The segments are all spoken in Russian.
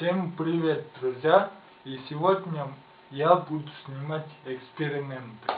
Всем привет, друзья! И сегодня я буду снимать эксперименты.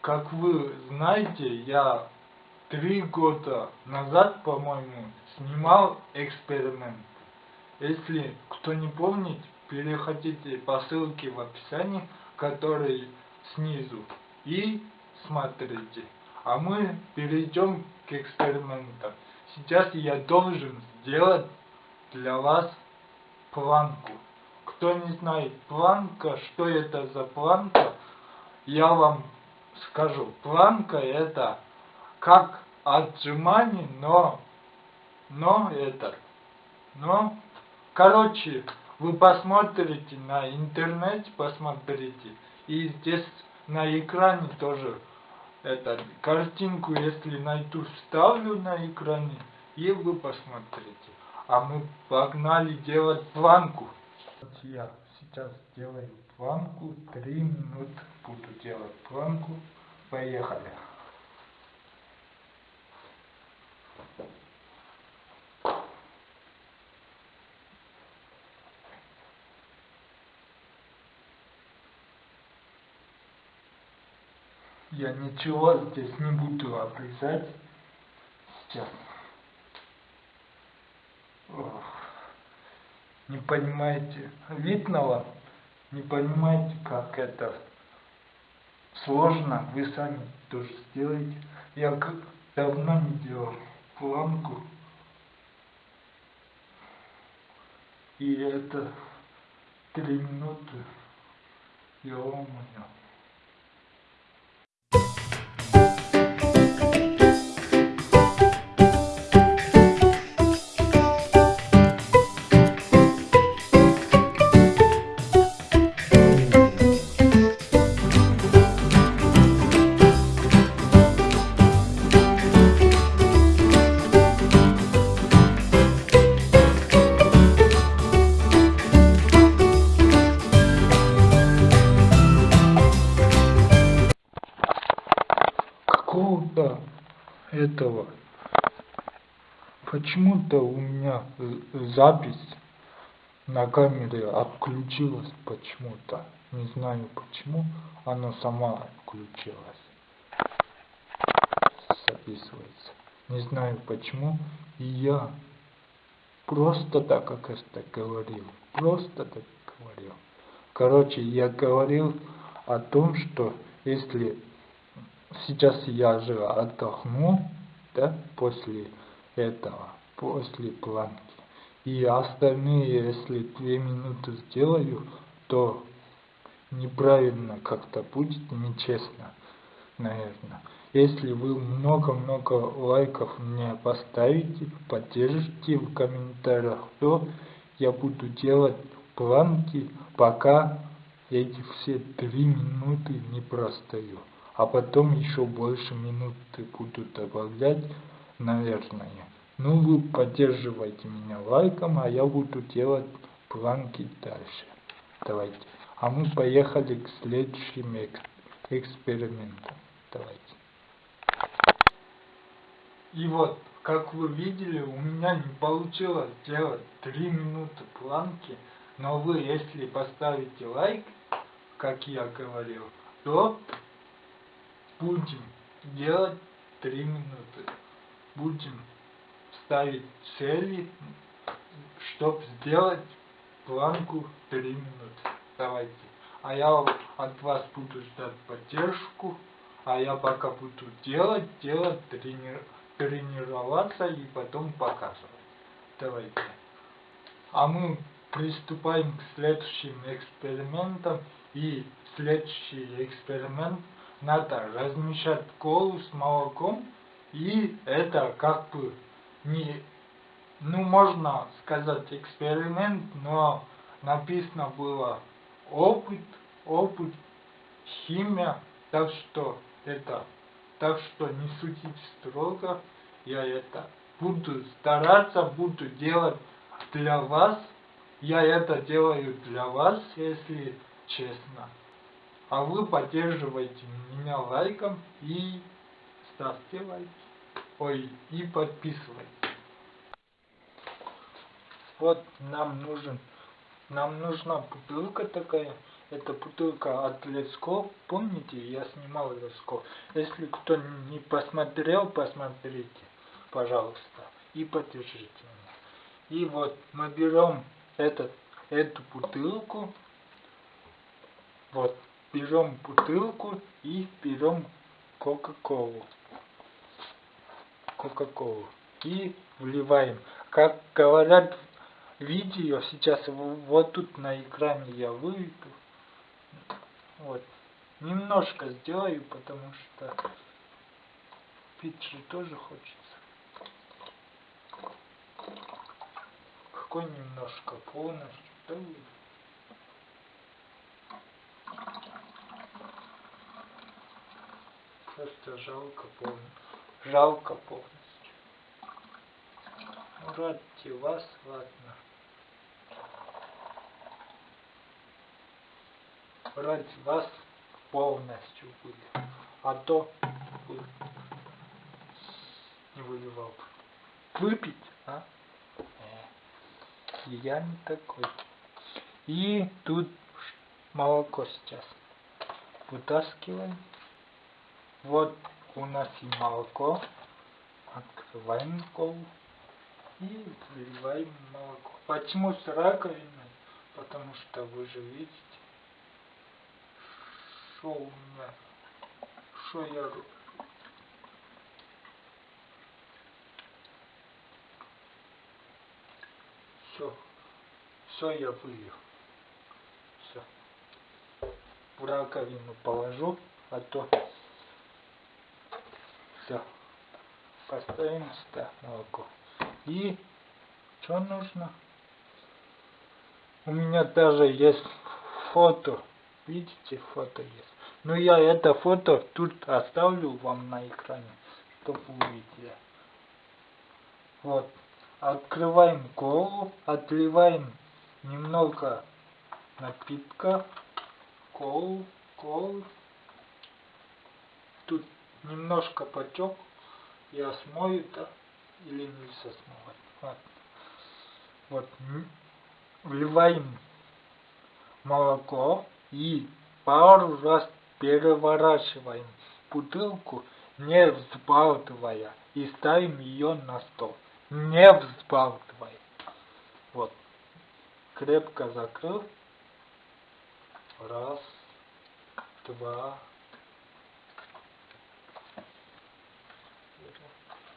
Как вы знаете, я три года назад, по-моему, снимал эксперимент. Если кто не помнит, переходите по ссылке в описании, который снизу, и смотрите. А мы перейдем к экспериментам. Сейчас я должен сделать для вас планку. Кто не знает планка, что это за планка, я вам скажу. Планка это как отжимание, но, но это, но, короче, вы посмотрите на интернете, посмотрите, и здесь на экране тоже это картинку, если найду, вставлю на экране, и вы посмотрите. А мы погнали делать планку. Вот я сейчас делаю планку, три минуты буду делать планку. Поехали. Я ничего здесь не буду обрезать сейчас. Не понимаете, видно вам? Не понимаете, как это сложно, вы сами тоже сделаете. Я как давно не делал планку. И это три минуты. Я вам какого-то этого. Почему-то у меня запись на камере отключилась почему-то. Не знаю почему она сама отключилась. Записывается. Не знаю почему. И я просто так как это говорил просто так говорил. Короче я говорил о том что если сейчас я же отдохну, да, после этого, после планки. И остальные, если две минуты сделаю, то неправильно как-то будет, нечестно, наверное. Если вы много-много лайков мне поставите, поддержите в комментариях, то я буду делать планки, пока эти все три минуты не простою а потом еще больше минуты буду добавлять, наверное. Ну, вы поддерживайте меня лайком, а я буду делать планки дальше. Давайте. А мы поехали к следующим экс экспериментам. Давайте. И вот, как вы видели, у меня не получилось сделать 3 минуты планки, но вы, если поставите лайк, как я говорил, то будем делать три минуты. Будем ставить цели, чтобы сделать планку три минуты. Давайте. А я от вас буду ждать поддержку, а я пока буду делать, делать, трени тренироваться и потом показывать. Давайте. А мы приступаем к следующим экспериментам. И следующий эксперимент – надо размешать колу с молоком, и это как бы не, ну можно сказать эксперимент, но написано было опыт, опыт, химия, так что это, так что не судите строго, я это буду стараться, буду делать для вас, я это делаю для вас, если честно. А вы поддерживайте меня лайком и ставьте лайки. Ой, и подписывайтесь. вот нам нужен, нам нужна бутылка такая. Это бутылка от Леско. Помните, я снимал Леско. Если кто не посмотрел, посмотрите, пожалуйста, и поддержите меня. И вот мы берем этот, эту бутылку, вот, берем бутылку и берем Кока-Колу. Кока-Колу. И вливаем. Как говорят видео, сейчас вот тут на экране я выведу. Вот. Немножко сделаю, потому что пить же тоже хочется. Какой немножко полностью. Да Просто жалко полностью. Жалко полностью. Ну, ради вас, ладно. ради вас полностью были. А то бы не выливал. Выпить, а? Э, я не такой. И тут молоко сейчас вытаскиваем. Вот у нас и молоко. Открываем колу и выливаем молоко. Почему с раковиной? Потому что вы же видите, что у меня, что я. Все, все я вылил. Все. В раковину положу, а то все. Поставим сюда молоко. И что нужно? У меня даже есть фото. Видите, фото есть. Но я это фото тут оставлю вам на экране, чтобы увидели. Вот. Открываем колу, отливаем немного напитка, колу, колу. Немножко потек, я смою, да, или нельзя смывать. Вот. вот. Вливаем молоко и пару раз переворачиваем бутылку, не взбалтывая, и ставим ее на стол. Не взбалтывая. Вот. Крепко закрыл. Раз, два,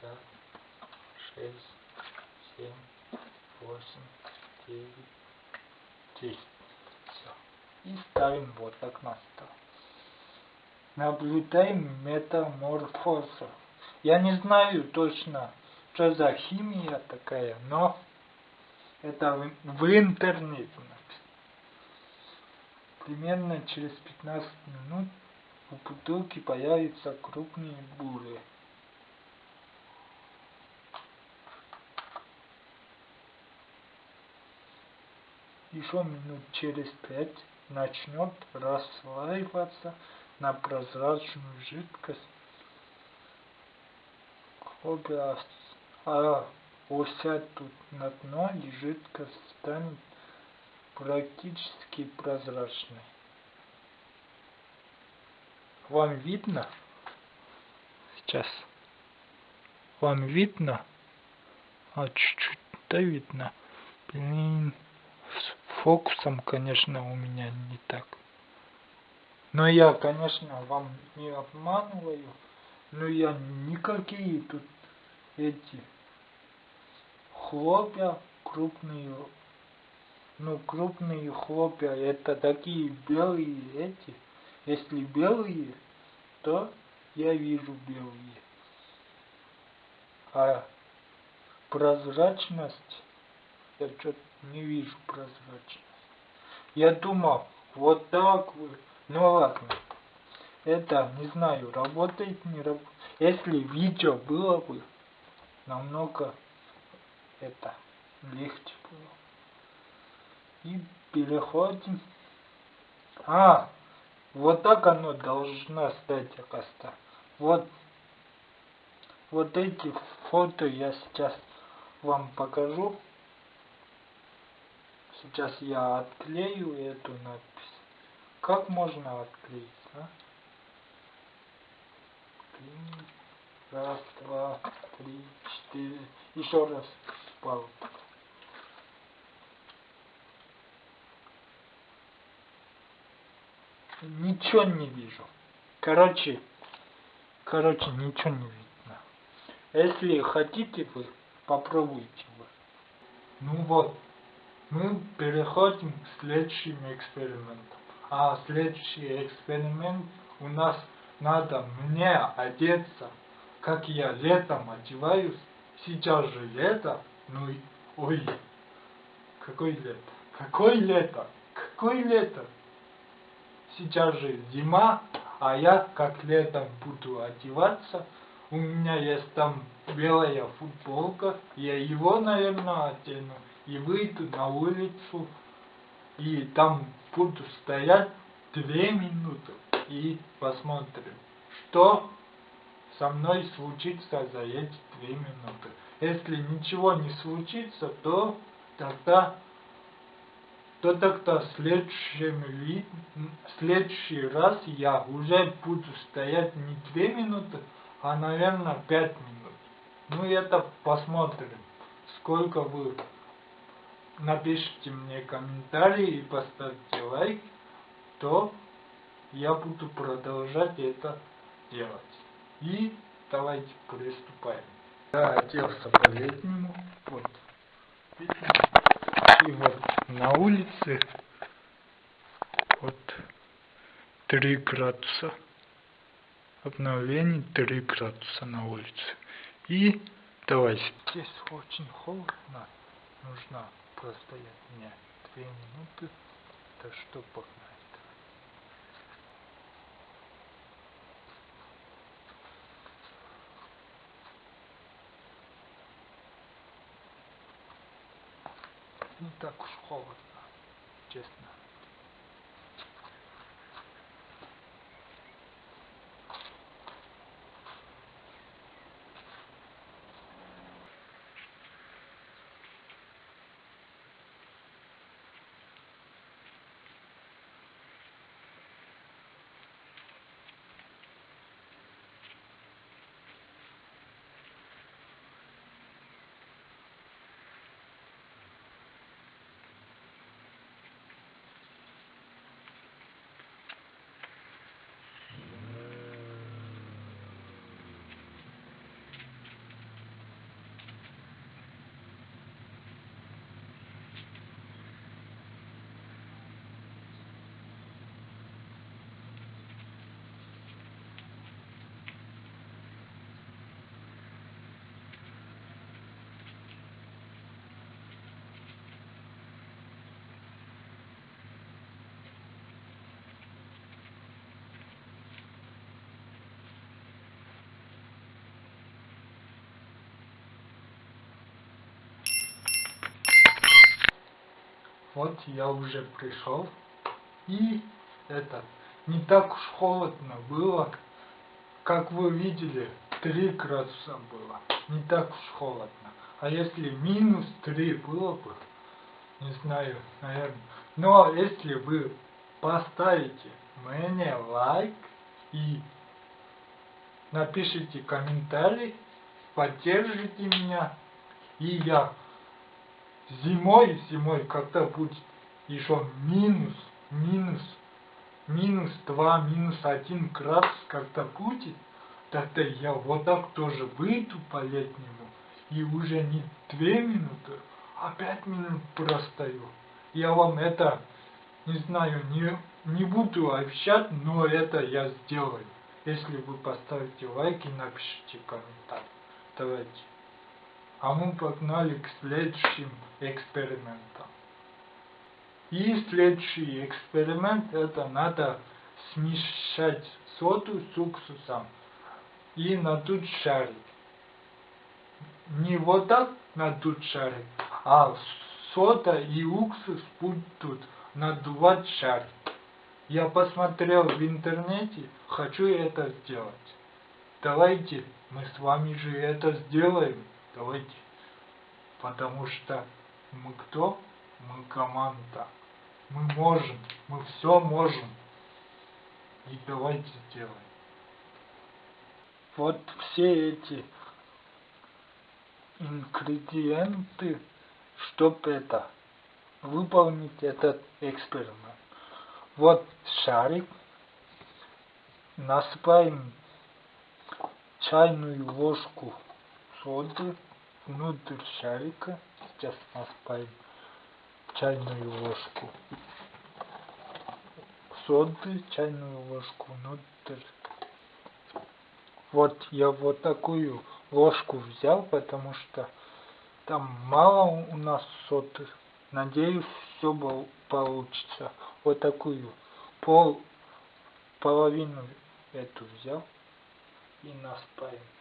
пять, шесть, семь, восемь, девять, десять. Все. И ставим вот так на стол наблюдаем метаморфозу. Я не знаю точно, что за химия такая, но это в, интернете написано. Примерно через 15 минут у бутылки появятся крупные бури. Еще минут через пять начнет расслаиваться на прозрачную жидкость обе а на дно и жидкость станет практически прозрачной. Вам видно? Сейчас. Вам видно? А чуть-чуть да видно. Блин, с фокусом, конечно, у меня не так. Но я, конечно, вам не обманываю, но я никакие тут эти хлопья крупные, ну крупные хлопья, это такие белые эти, если белые, то я вижу белые. А прозрачность, я что-то не вижу прозрачность. Я думал, вот так вот ну ладно. Это, не знаю, работает, не работает. Если видео было бы, намного это легче было. И переходим. А, вот так оно должно стать, оказывается. Вот, вот эти фото я сейчас вам покажу. Сейчас я отклею эту надпись. Как можно отклеить, а? Раз, два, три, четыре. Еще раз палку. Ничего не вижу. Короче, короче, ничего не видно. Если хотите вы, попробуйте вы. Ну вот, мы переходим к следующим экспериментам. А следующий эксперимент у нас надо мне одеться, как я летом одеваюсь. Сейчас же лето, ну и... Ой, какой лето? Какой лето? Какой лето? Сейчас же зима, а я как летом буду одеваться. У меня есть там белая футболка, я его, наверное, одену и выйду на улицу, и там буду стоять две минуты и посмотрим, что со мной случится за эти две минуты. Если ничего не случится, то тогда то тогда в следующем, следующий раз я уже буду стоять не две минуты, а, наверное, пять минут. Ну, это посмотрим, сколько вы напишите мне комментарий и поставьте лайк, то я буду продолжать это делать. И давайте приступаем. Я оделся по-летнему. Вот. И вот на улице вот 3 градуса. Обновление 3 градуса на улице. И давайте. Здесь очень холодно. Нужно простоять мне 2 минуты. Так что погнали. не так уж холодно, честно. Вот я уже пришел. И это, не так уж холодно было, как вы видели, 3 градуса было. Не так уж холодно. А если минус 3 было бы, не знаю, наверное. Но если вы поставите мне лайк и напишите комментарий, поддержите меня, и я зимой, зимой, когда будет еще минус, минус, минус 2, минус 1 градус, когда будет, тогда я вот так тоже выйду по-летнему, и уже не 2 минуты, а 5 минут простою. Я вам это, не знаю, не, не буду обещать, но это я сделаю. Если вы поставите лайк и напишите комментарий. Давайте. А мы погнали к следующим экспериментам. И следующий эксперимент, это надо смешать соду с уксусом и надуть шарик. Не вот так надуть шарик, а сода и уксус будут надувать шарик. Я посмотрел в интернете, хочу это сделать. Давайте мы с вами же это сделаем. Давайте. Потому что мы кто? Мы команда. Мы можем. Мы все можем. И давайте сделаем. Вот все эти ингредиенты, чтобы это выполнить этот эксперимент. Вот шарик. Насыпаем чайную ложку соды внутрь шарика. Сейчас насыпаем чайную ложку соды, чайную ложку внутрь. Вот я вот такую ложку взял, потому что там мало у нас соты. Надеюсь, все получится. Вот такую пол половину эту взял и насыпаем.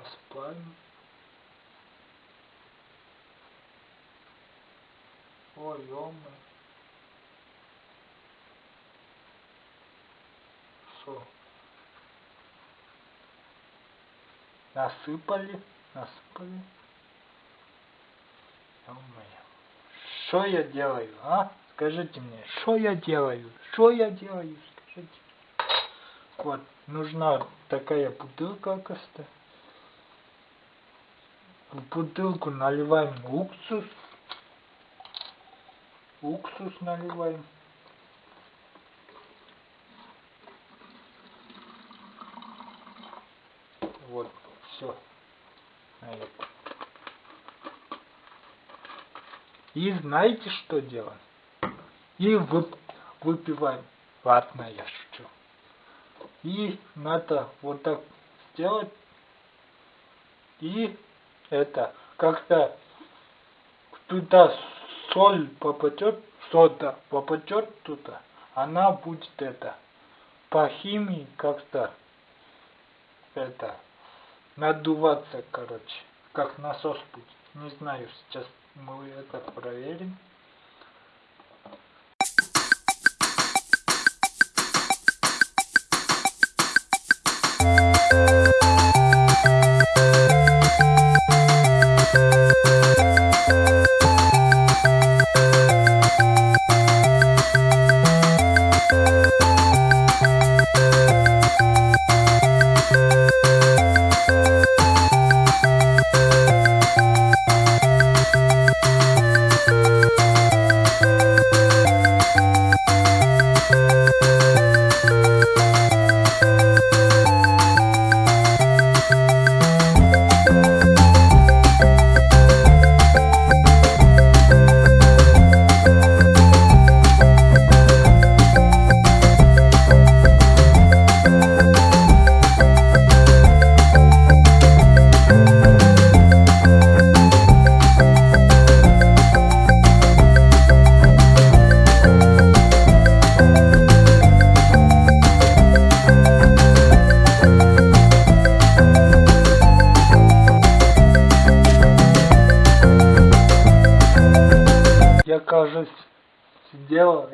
Насыпаем. Ой, ё Все. Насыпали, насыпали. Что я делаю, а? Скажите мне, что я делаю? Что я делаю? Скажите. Вот, нужна такая бутылка, оказывается. В бутылку наливаем уксус. Уксус наливаем. Вот, все. И знаете, что делать? И вып выпиваем. Ладно, я шучу. И надо вот так сделать. И это как-то туда соль попадет, сода попадет туда, она будет это по химии как-то это надуваться, короче, как насос будет. Не знаю, сейчас мы это проверим.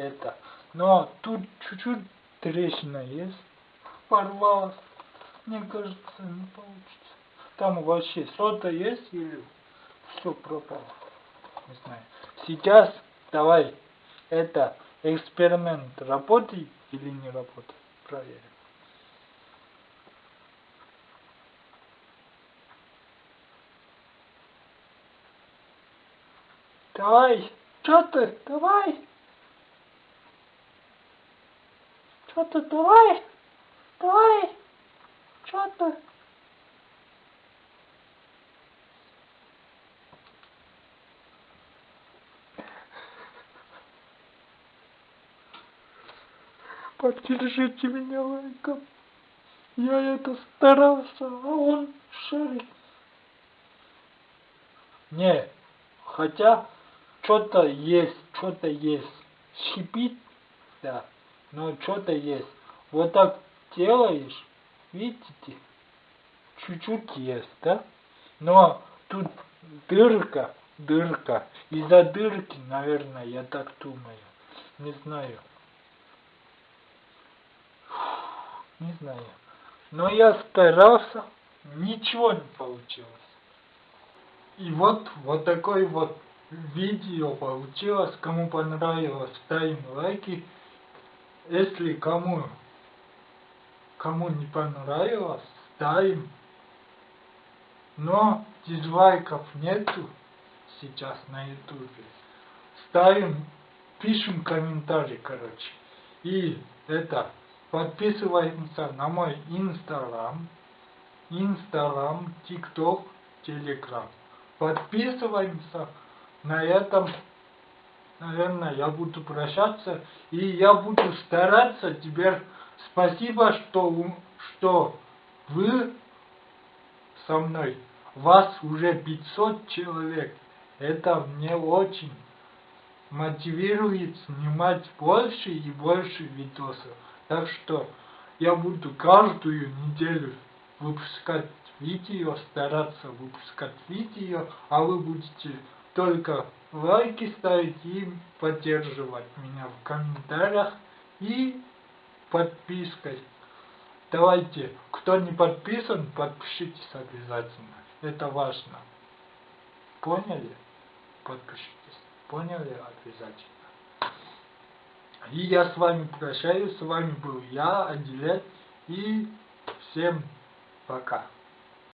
Это. Но тут чуть-чуть трещина есть. Порвалась. Мне кажется, не получится. Там вообще что-то есть или все пропало. Не знаю. Сейчас давай это эксперимент работает или не работает. Проверим. Давай. Что ты? Давай. Что ты? Давай. Давай. Что ты? Поддержите меня лайком. Я это старался, а он шарит. Не, хотя что-то есть, что-то есть. Шипит, да, но что-то есть. Вот так делаешь, видите, чуть-чуть есть, да? Но тут дырка, дырка. Из-за дырки, наверное, я так думаю. Не знаю. Не знаю. Но я старался, ничего не получилось. И вот, вот такой вот видео получилось. Кому понравилось, ставим лайки. Если кому, кому не понравилось, ставим. Но дизлайков нету сейчас на ютубе. Ставим, пишем комментарий, короче. И это, подписываемся на мой инстаграм, инстаграм, тикток, телеграм. Подписываемся. На этом, наверное, я буду прощаться. И я буду стараться теперь. Спасибо, что, что вы со мной. Вас уже 500 человек. Это мне очень мотивирует снимать больше и больше видосов. Так что я буду каждую неделю выпускать видео, стараться выпускать видео, а вы будете только лайки ставить и поддерживать меня в комментариях и подпиской. Давайте, кто не подписан, подпишитесь обязательно. Это важно. Поняли? Подпишитесь. Поняли обязательно. И я с вами прощаюсь. С вами был я, Адилет. И всем пока.